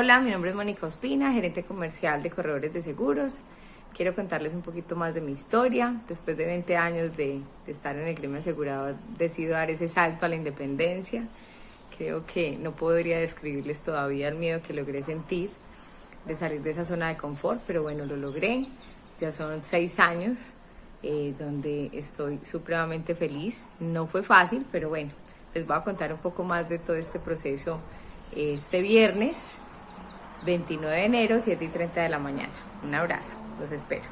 Hola, mi nombre es Mónica Ospina, gerente comercial de Corredores de Seguros. Quiero contarles un poquito más de mi historia. Después de 20 años de, de estar en el gremio asegurado, decido dar ese salto a la independencia. Creo que no podría describirles todavía el miedo que logré sentir de salir de esa zona de confort, pero bueno, lo logré. Ya son seis años eh, donde estoy supremamente feliz. No fue fácil, pero bueno, les voy a contar un poco más de todo este proceso este viernes 29 de enero, 7 y 30 de la mañana. Un abrazo, los espero.